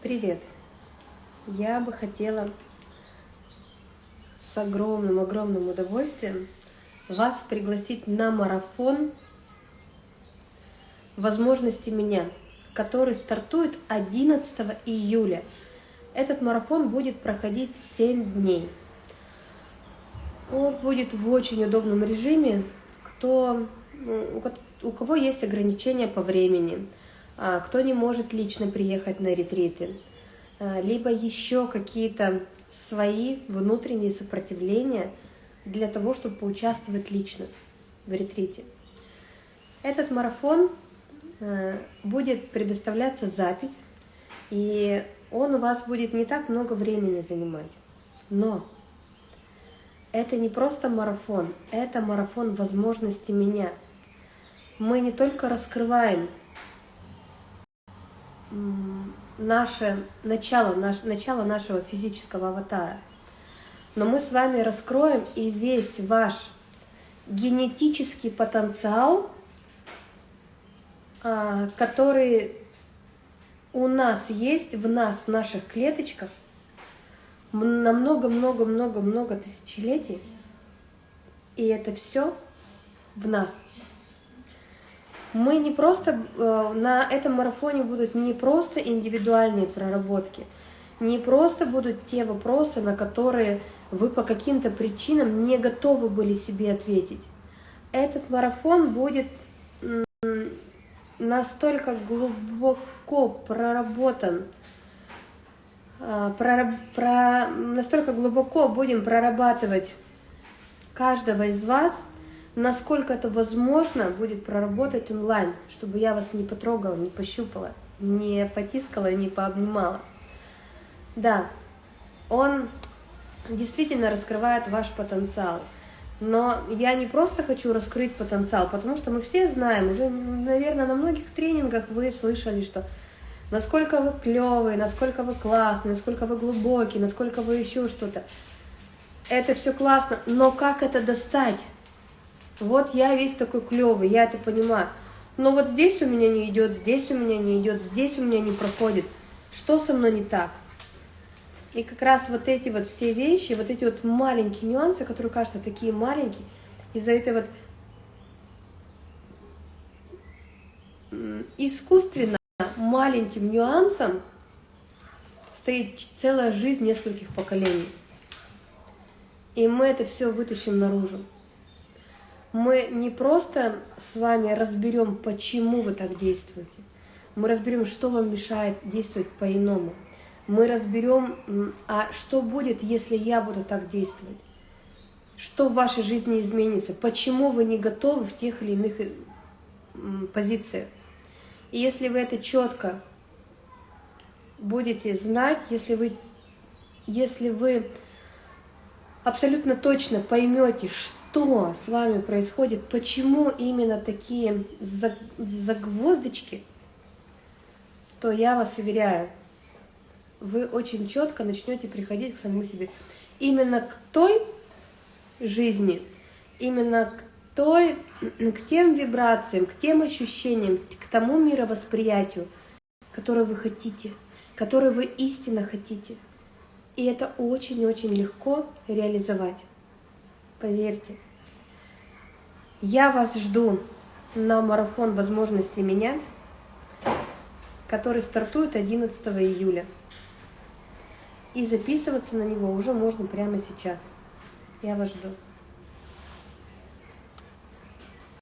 Привет! Я бы хотела с огромным-огромным удовольствием вас пригласить на марафон возможности меня, который стартует 11 июля. Этот марафон будет проходить 7 дней. Он будет в очень удобном режиме, кто, ну, у кого есть ограничения по времени, кто не может лично приехать на ретриты, а, либо еще какие-то свои внутренние сопротивления для того, чтобы поучаствовать лично в ретрите. Этот марафон а, будет предоставляться запись, и он у вас будет не так много времени занимать. Но это не просто марафон, это марафон возможности меня. Мы не только раскрываем наше начало, наш, начало нашего физического аватара. Но мы с вами раскроем и весь ваш генетический потенциал, а, который у нас есть, в нас, в наших клеточках, на много-много-много-много тысячелетий, и это все в нас – мы не просто, э, на этом марафоне будут не просто индивидуальные проработки, не просто будут те вопросы, на которые вы по каким-то причинам не готовы были себе ответить. Этот марафон будет настолько глубоко проработан, э, про, про, настолько глубоко будем прорабатывать каждого из вас – насколько это возможно будет проработать онлайн, чтобы я вас не потрогала, не пощупала, не потискала, не пообнимала. Да, он действительно раскрывает ваш потенциал. Но я не просто хочу раскрыть потенциал, потому что мы все знаем, уже, наверное, на многих тренингах вы слышали, что насколько вы клевые, насколько вы классные, насколько вы глубокие, насколько вы еще что-то. Это все классно, но как это достать? Вот я весь такой клевый, я это понимаю. Но вот здесь у меня не идет, здесь у меня не идет, здесь у меня не проходит. Что со мной не так? И как раз вот эти вот все вещи, вот эти вот маленькие нюансы, которые кажутся такие маленькие, из-за этой вот искусственно маленьким нюансом стоит целая жизнь нескольких поколений. И мы это все вытащим наружу мы не просто с вами разберем, почему вы так действуете, мы разберем, что вам мешает действовать по-иному. Мы разберем, а что будет, если я буду так действовать? Что в вашей жизни изменится? Почему вы не готовы в тех или иных позициях? И если вы это четко будете знать, если вы, если вы абсолютно точно поймете, что с вами происходит, почему именно такие загвоздочки, то я вас уверяю, вы очень четко начнете приходить к самому себе. Именно к той жизни, именно к, той, к тем вибрациям, к тем ощущениям, к тому мировосприятию, которое вы хотите, которое вы истинно хотите – и это очень-очень легко реализовать. Поверьте. Я вас жду на марафон возможностей меня, который стартует 11 июля. И записываться на него уже можно прямо сейчас. Я вас жду.